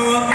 나와